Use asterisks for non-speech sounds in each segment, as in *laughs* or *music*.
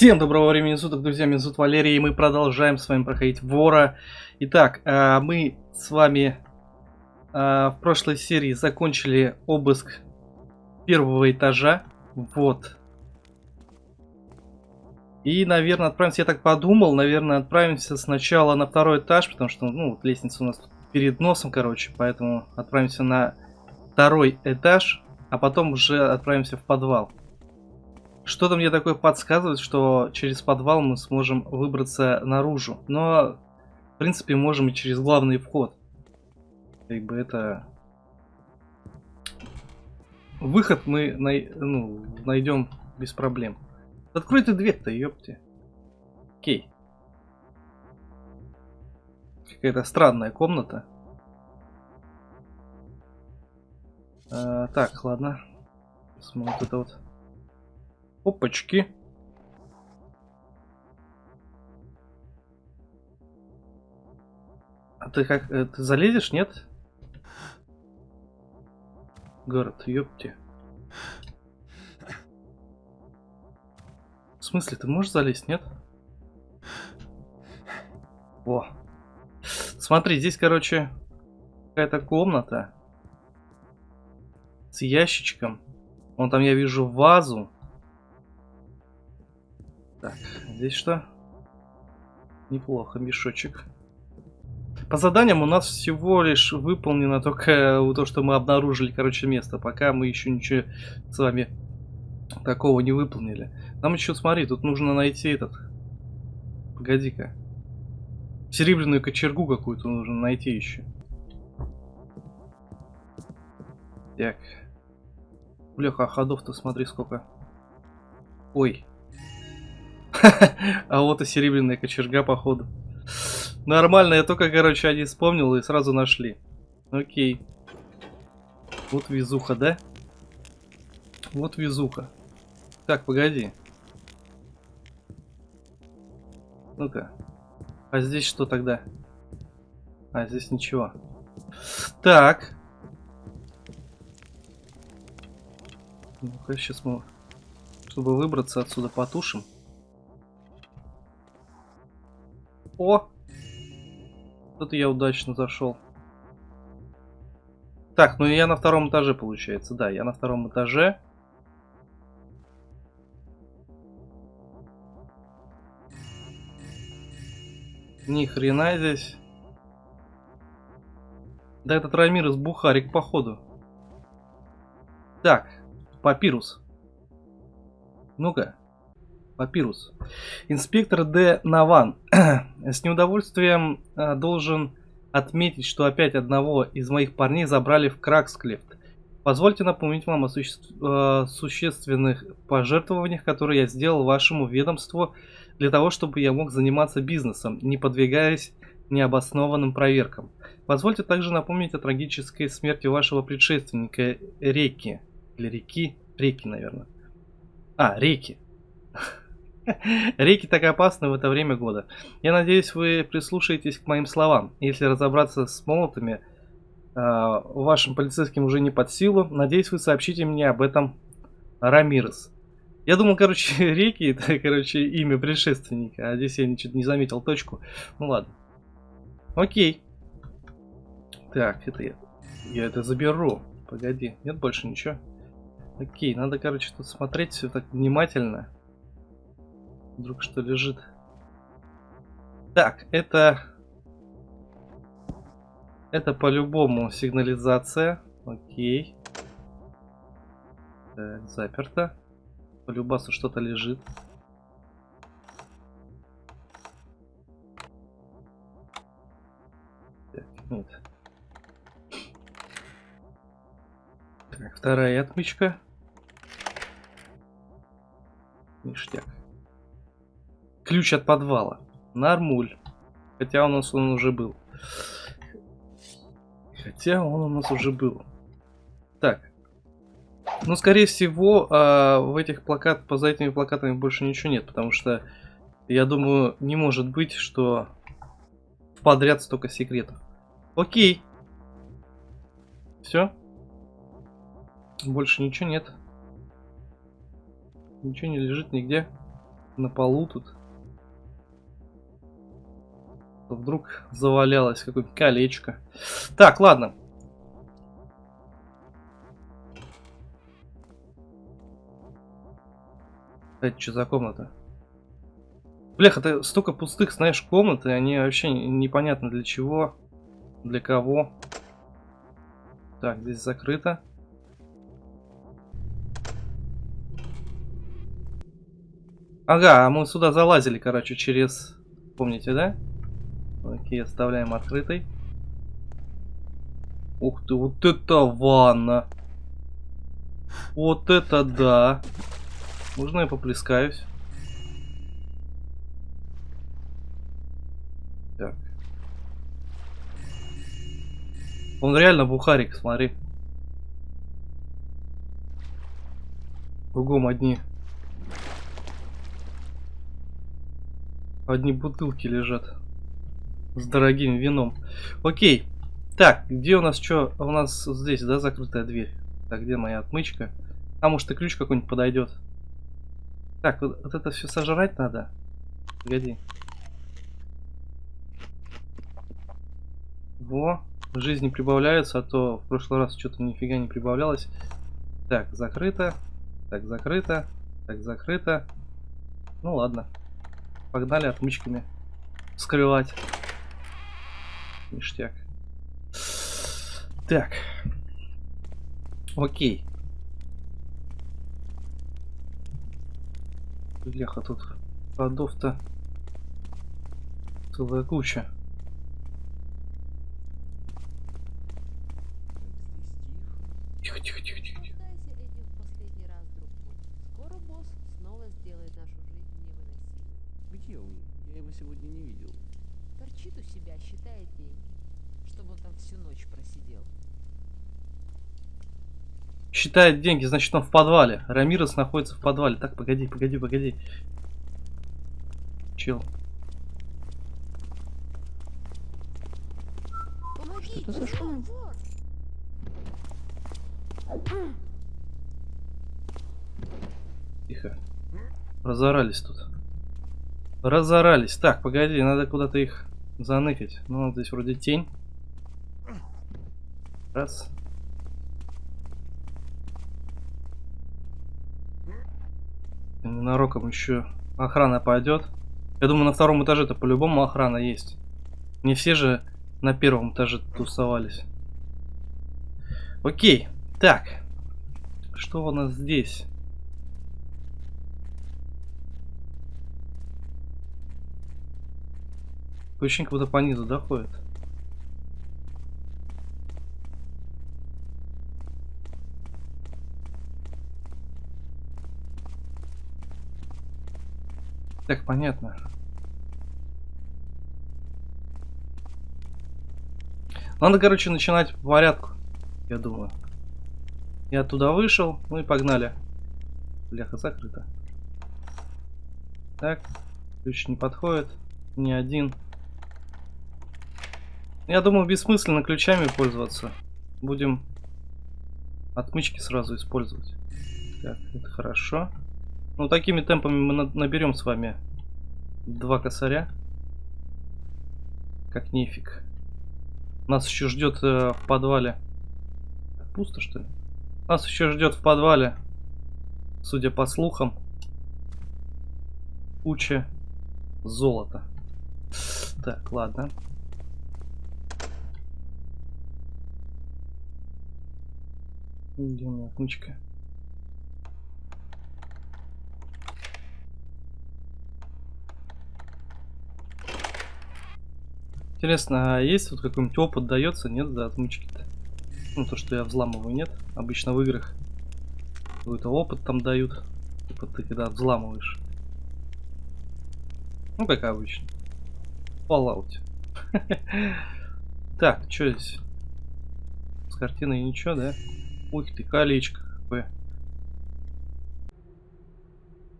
Всем доброго времени суток, друзья, меня зовут Валерий, и мы продолжаем с вами проходить Вора. Итак, э, мы с вами э, в прошлой серии закончили обыск первого этажа. Вот. И, наверное, отправимся, я так подумал, наверное, отправимся сначала на второй этаж, потому что, ну, вот лестница у нас перед носом, короче, поэтому отправимся на второй этаж, а потом уже отправимся в подвал. Что-то мне такое подсказывает, что через подвал мы сможем выбраться наружу. Но, в принципе, можем и через главный вход. Как бы это... Выход мы най... ну, найдем без проблем. Открой ты дверь-то, ёпти. Окей. Какая-то странная комната. А, так, ладно. Посмотрим вот это вот. Опачки. А ты как, э, ты залезешь, нет? Город, ёпти. В смысле, ты можешь залезть, нет? О. Смотри, здесь, короче, какая-то комната с ящичком. Вон там я вижу вазу. Так, здесь что? Неплохо, мешочек. По заданиям у нас всего лишь выполнено только то, что мы обнаружили, короче, место. Пока мы еще ничего с вами такого не выполнили. Нам еще, смотри, тут нужно найти этот... Погоди-ка. Серебряную кочергу какую-то нужно найти еще. Так. Бляха, ходов-то смотри сколько. Ой, *laughs* а вот и серебряная кочерга, походу. Нормально, я только, короче, они вспомнил и сразу нашли. Окей. Вот везуха, да? Вот везуха. Так, погоди. Ну-ка. А здесь что тогда? А, здесь ничего. Так. Ну-ка, сейчас мы, чтобы выбраться отсюда, потушим. О! Тут я удачно зашел. Так, ну я на втором этаже, получается. Да, я на втором этаже. Ни хрена здесь. Да этот Рамирес Бухарик, походу. Так, папирус. Ну-ка. Папирус. Инспектор Д. Наван *clears throat* с неудовольствием э, должен отметить, что опять одного из моих парней забрали в Краксклифт. Позвольте напомнить вам о суще... э, существенных пожертвованиях, которые я сделал вашему ведомству для того, чтобы я мог заниматься бизнесом, не подвигаясь необоснованным проверкам. Позвольте также напомнить о трагической смерти вашего предшественника Реки. Или Реки? Реки, наверное. А, Реки. *laughs* *laughs* Реки так опасны в это время года. Я надеюсь, вы прислушаетесь к моим словам. Если разобраться с молотами, э, вашим полицейским уже не под силу. Надеюсь, вы сообщите мне об этом Рамирес. Я думал, короче, *laughs* реки это, короче, имя предшественника. А здесь я ничего не заметил точку. Ну ладно. Окей. Так, это я. Я это заберу. Погоди. Нет больше ничего. Окей, надо, короче, тут смотреть все так внимательно. Вдруг что лежит. Так, это... Это по-любому сигнализация. Окей. Так, заперто. По любасу что-то лежит. Так, нет. Так, вторая отмычка. Ключ от подвала. Нормуль. Хотя у нас он уже был. Хотя он у нас уже был. Так. Ну, скорее всего, э, в этих плакатах, поза этими плакатами больше ничего нет, потому что, я думаю, не может быть, что подряд столько секретов. Окей. Все. Больше ничего нет. Ничего не лежит нигде. на полу тут. Вдруг завалялось какое-нибудь колечко. Так, ладно. Это что за комната? Блях, это столько пустых, знаешь, комнат, и они вообще непонятно для чего, для кого. Так, здесь закрыто. Ага, а мы сюда залазили, короче, через... Помните, да? Окей, оставляем открытой. Ух ты, вот это ванна. Вот это да. Можно я поплескаюсь? Так. Он реально бухарик, смотри. Кругом одни. Одни бутылки лежат. С дорогим вином. Окей. Так, где у нас что? У нас здесь, да, закрытая дверь. Так, где моя отмычка? А может и ключ какой-нибудь подойдет? Так, вот, вот это все сожрать надо. Погоди. Во, жизни прибавляются, а то в прошлый раз что-то нифига не прибавлялось. Так, закрыто. Так, закрыто. Так, закрыто. Ну ладно. Погнали отмычками скрывать. Ништяк. Так. Окей. Бляха, тут ходов-то целая куча. Тихо, тихо, тихо, тихо. тихо. Попытайся этим в последний раз, друг мой. Скоро босс снова сделает нашу жизнь невыносимой. Где он? Я его сегодня не видел. Торчит у себя, считает деньги. Чтобы он там всю ночь просидел. Считает деньги, значит он в подвале. Рамирес находится в подвале. Так, погоди, погоди, погоди. Чел. Помоги! это за шум? Тихо. Разорались тут. Разорались. Так, погоди, надо куда-то их заныкать. Ну, здесь вроде тень. Раз. Ненароком еще охрана пойдет. Я думаю, на втором этаже-то по-любому охрана есть. Не все же на первом этаже тусовались. Окей. Так. Что у нас здесь? Очень как будто по низу доходит. Так, понятно. Надо, короче, начинать по порядку, я думаю. Я туда вышел, ну и погнали. Бляха, закрыто. Так, ключ не подходит, ни один. Я думаю, бессмысленно ключами пользоваться. Будем отмычки сразу использовать. Так, это хорошо. Ну, такими темпами мы на- наберем с вами два косаря. Как нефиг. Нас еще ждет э, в подвале. Пусто, что ли? Нас еще ждет в подвале, судя по слухам, куча золота. Так, ладно. Где у меня отмычка? Интересно, а есть вот какой-нибудь опыт дается, нет, за отмычки-то? Ну, то, что я взламываю, нет? Обычно в играх какой-то опыт там дают. Типа ты когда взламываешь. Ну, как обычно. Fallout. *laughs* Так, что здесь? С картиной ничего, да? Ух ты, колечко какое.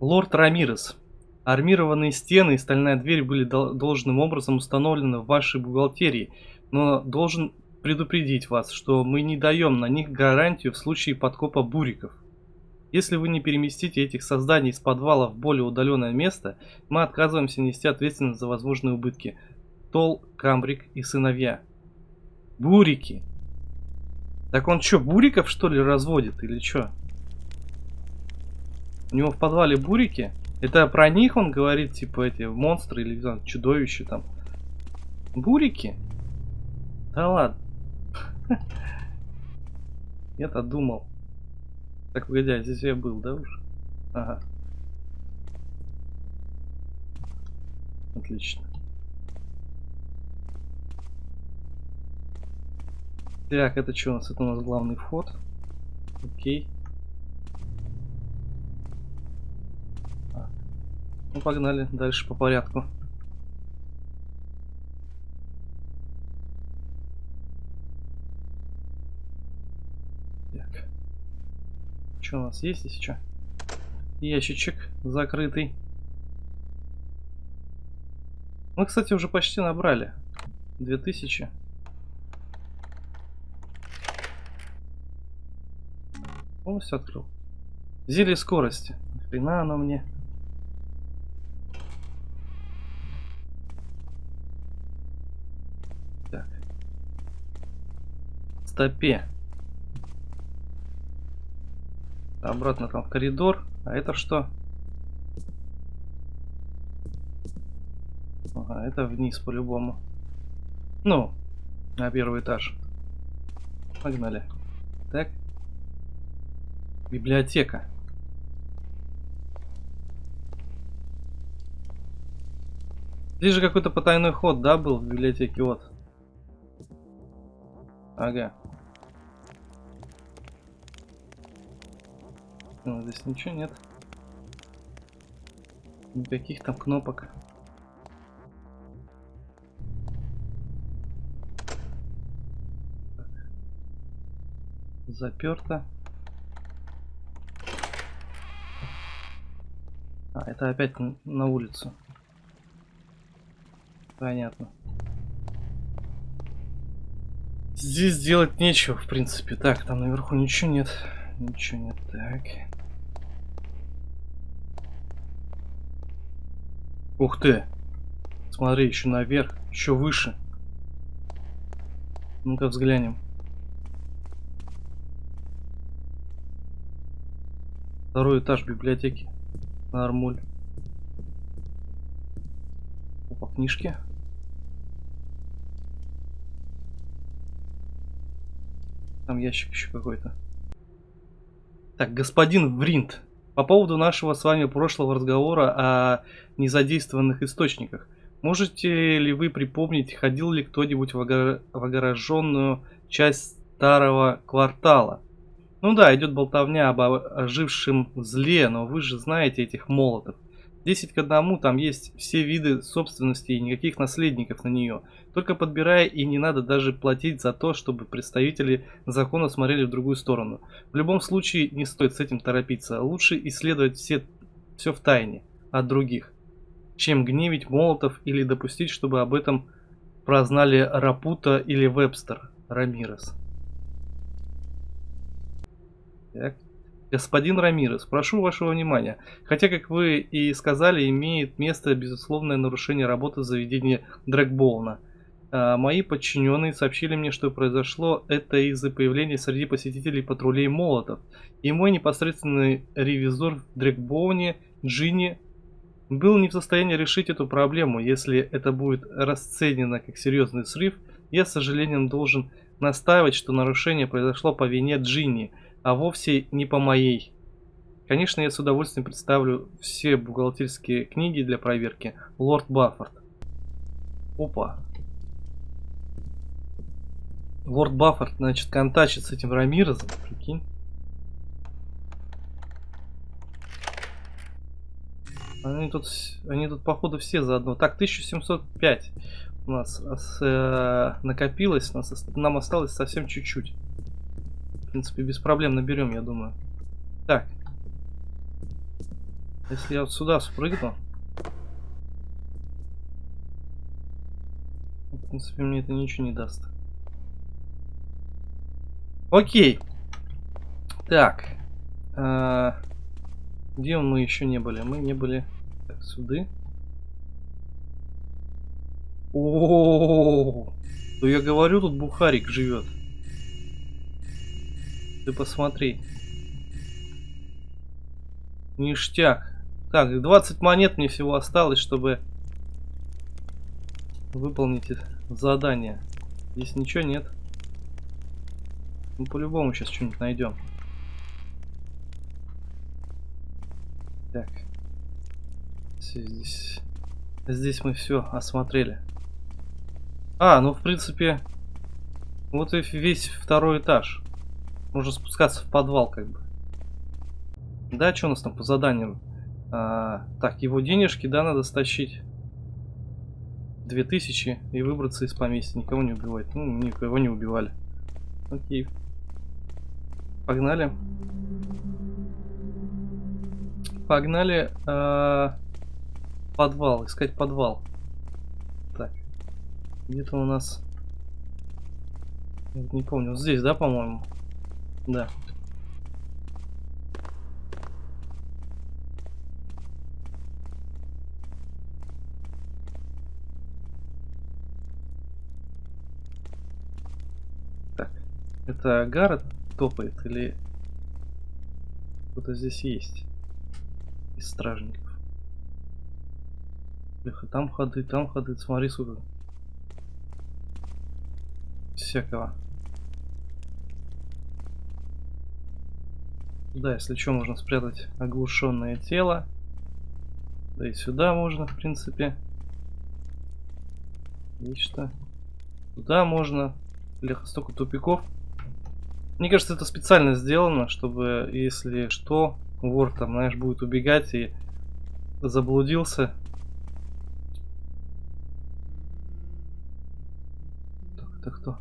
Лорд Рамирес. Армированные стены и стальная дверь были дол- должным образом установлены в вашей бухгалтерии, но должен предупредить вас, что мы не даем на них гарантию в случае подкопа буриков. Если вы не переместите этих созданий из подвала в более удаленное место, мы отказываемся нести ответственность за возможные убытки. Тол, Камбрик и сыновья. Бурики. Так он что, буриков что ли разводит или что? У него в подвале бурики? Это про них он говорит, типа эти монстры или там, чудовища там. Бурики? Да ладно. *laughs* Я-то думал. Так, погоди, а здесь я был, да уж? Ага. Отлично. Так, это что у нас? Это у нас главный вход. Окей. А. Ну, погнали дальше по порядку. Так. Что у нас есть здесь? Что? Ящичек закрытый. Мы, кстати, уже почти набрали. 2000. Полностью открыл. Зелье скорости. Хрена оно мне. Так. Стопе. Обратно там в коридор. А это что? Ага, это вниз по-любому. Ну, на первый этаж. Погнали. Так. Библиотека. Здесь же какой-то потайной ход, да, был в библиотеке, вот. Ага. Ну, здесь ничего нет. Никаких там кнопок. Заперто. А, это опять на улицу. Понятно. Здесь делать нечего, в принципе. Так, там наверху ничего нет. Ничего нет. Так. Ух ты. Смотри, еще наверх. Еще выше. Ну-ка взглянем. Второй этаж библиотеки. Нормуль. Опа, книжки. Там ящик еще какой-то. Так, господин Вринт. По поводу нашего с вами прошлого разговора о незадействованных источниках. Можете ли вы припомнить, ходил ли кто-нибудь в, огор... в огороженную часть старого квартала? Ну да, идет болтовня об ожившем зле, но вы же знаете этих молотов. 10 к одному, там есть все виды собственности и никаких наследников на нее. Только подбирая и не надо даже платить за то, чтобы представители закона смотрели в другую сторону. В любом случае не стоит с этим торопиться. Лучше исследовать все, все в тайне от других, чем гневить молотов или допустить, чтобы об этом прознали Рапута или Вебстер Рамирес. Так. Господин Рамирес, прошу вашего внимания. Хотя, как вы и сказали, имеет место безусловное нарушение работы заведения Дрэгбоуна. А, мои подчиненные сообщили мне, что произошло это из-за появления среди посетителей патрулей молотов. И мой непосредственный ревизор в Дрэгбоуне, Джинни, был не в состоянии решить эту проблему. Если это будет расценено как серьезный срыв, я с сожалением должен настаивать, что нарушение произошло по вине Джинни – а вовсе не по моей. Конечно, я с удовольствием представлю все бухгалтерские книги для проверки. Лорд Баффорд. Опа. Лорд Баффорд, значит, контачит с этим Рамирозом, прикинь. Они тут, они тут походу все заодно. Так, 1705 у нас э, накопилось, нас, нам осталось совсем чуть-чуть. В принципе, без проблем наберем, я думаю. Так. Если я вот сюда спрыгну... В принципе, мне это ничего не даст. Окей. Так. А, где мы еще не были? Мы не были... Так, сюда. О, ну я говорю, тут бухарик живет. Ты посмотри. Ништяк. Так, 20 монет мне всего осталось, чтобы выполнить задание. Здесь ничего нет. Мы по-любому сейчас что-нибудь найдем. Так. Здесь, здесь мы все осмотрели. А, ну в принципе, вот и весь второй этаж. Можно спускаться в подвал как бы. Да, что у нас там по заданию? А, так, его денежки, да, надо стащить. 2000 и выбраться из поместья. Никого не убивать. Ну, никого не убивали. Окей. Погнали. Погнали э, подвал, искать подвал. Так. Где-то у нас... Не помню. Вот здесь, да, по-моему? Да. Так. Это Гаррет топает или кто-то здесь есть из стражников? Бляха, там ходы, там ходы, смотри, сюда. Всякого. Да, если что, можно спрятать оглушенное тело. Да и сюда можно, в принципе. Что. Туда можно. Бляха, столько тупиков. Мне кажется, это специально сделано, чтобы, если что, вор там, знаешь, будет убегать и заблудился. Так, это кто?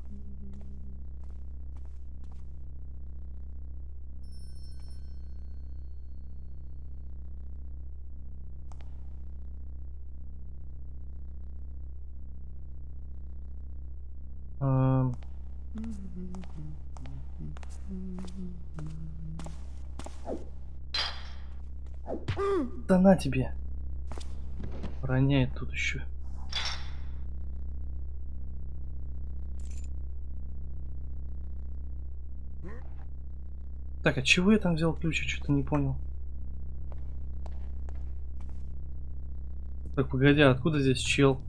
Да на тебе. Роняет тут еще. Так, а чего я там взял ключ? Я что-то не понял. Так, погоди, а откуда здесь чел?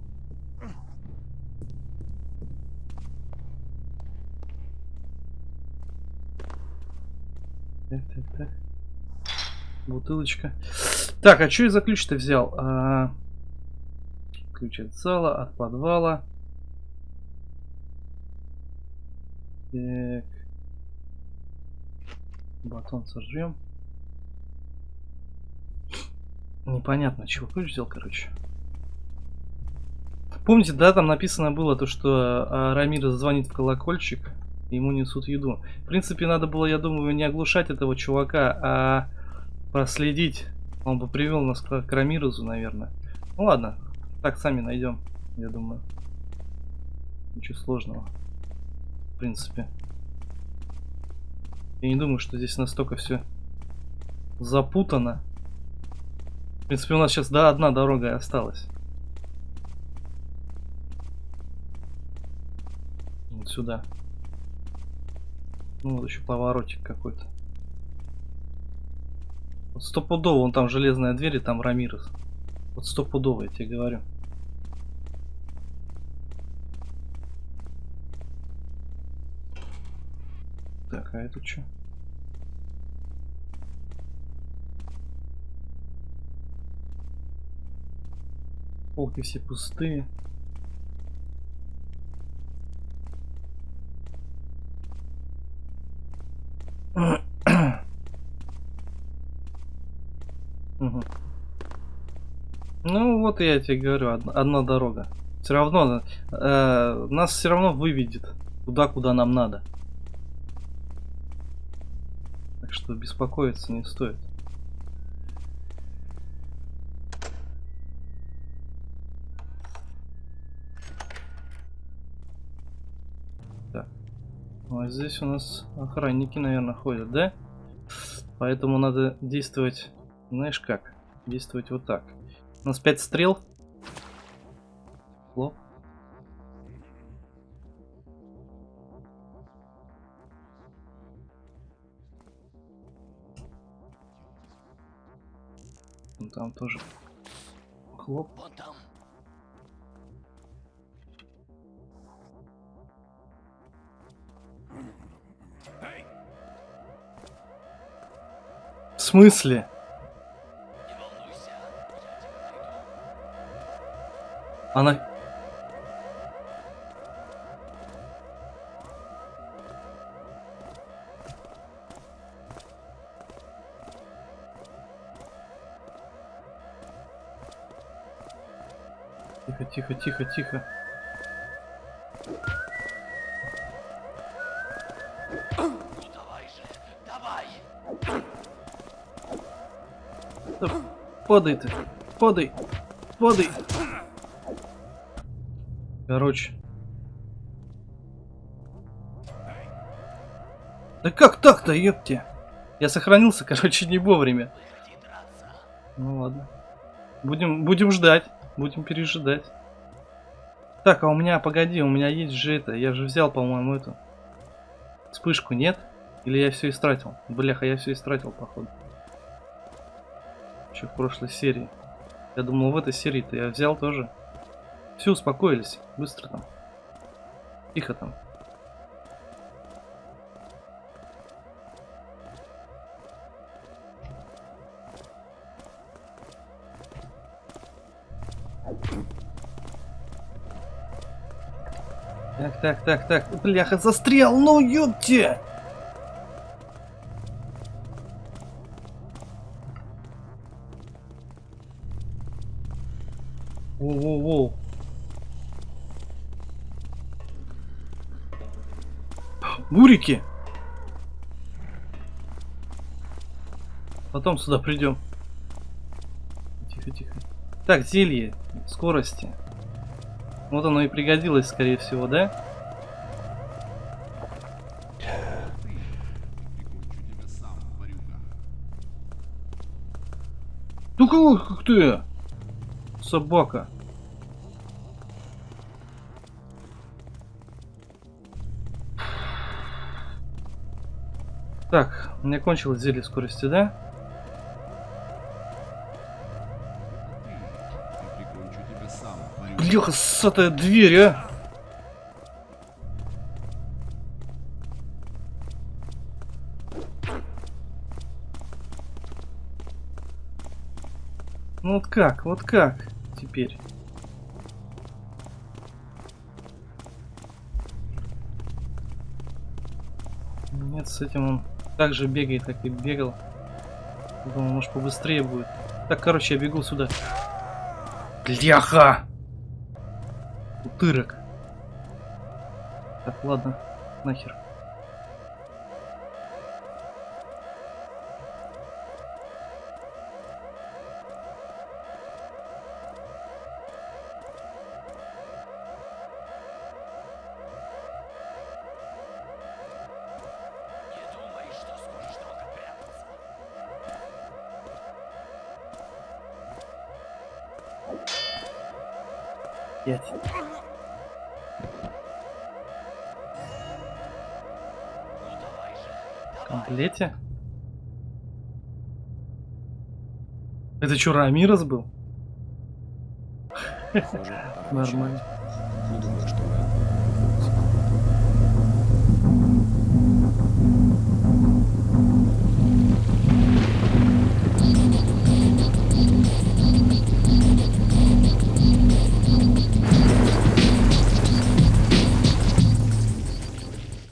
Бутылочка. Так, а что я за ключ-то взял? А... Ключ от зала, от подвала. Так. Батон сожрем. Непонятно, чего ключ взял, короче. Помните, да, там написано было то, что а, Рамир звонит в колокольчик, ему несут еду. В принципе, надо было, я думаю, не оглушать этого чувака, а проследить. Он бы привел нас к, к Рамирозу, наверное. Ну ладно, так сами найдем, я думаю. Ничего сложного. В принципе. Я не думаю, что здесь настолько все запутано. В принципе, у нас сейчас да, одна дорога осталась. Вот сюда. Ну, вот еще поворотик какой-то. Вот стопудово, вон там железная дверь, и там Рамирес. Вот стопудово, я тебе говорю. Так, а это что? Полки все пустые. Угу. *clears throat* Вот я тебе говорю, одна, одна дорога. Все равно э, нас все равно выведет туда, куда нам надо. Так что беспокоиться не стоит. Так. Ну, а здесь у нас охранники, наверное, ходят, да? Поэтому надо действовать, знаешь как? Действовать вот так. У нас 5 стрел. Ну, Там тоже хлоп. Вон там. В смысле? Она... Тихо, тихо, тихо, тихо. Падай ты, падай, падай. Короче. Да как так-то, ёпте? Я сохранился, *laughs* короче, не вовремя. Ну ладно. Будем, будем ждать. Будем пережидать. Так, а у меня, погоди, у меня есть же это. Я же взял, по-моему, эту вспышку, нет? Или я все истратил? Бляха, я все истратил, походу. Еще в прошлой серии. Я думал, в этой серии-то я взял тоже. Все, успокоились. Быстро там. Тихо там. Так, так, так, так. Бляха, застрял, ну ёпте! Бурики! Потом сюда придем. Тихо, тихо. Так, зелье скорости. Вот оно и пригодилось, скорее всего, да? Ну кого как ты? Собака. Так, у меня кончилось зелье скорости, да? Бляха, ссатая дверь, а! Ну вот как, вот как теперь? Нет, с этим он так же бегает, как и бегал. Думал, может побыстрее будет. Так, короче, я бегу сюда. Бляха! Утырок. Так, ладно, нахер. В давай. комплете? Это что, Рамирос был? Похоже, *laughs* Нормально. Не думаю,